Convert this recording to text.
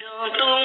Don't